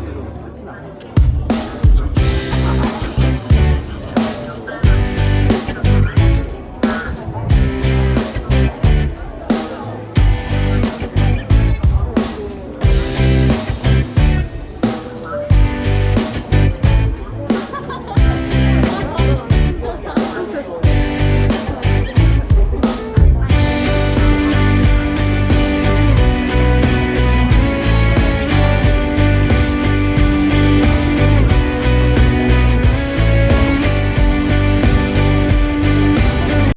네.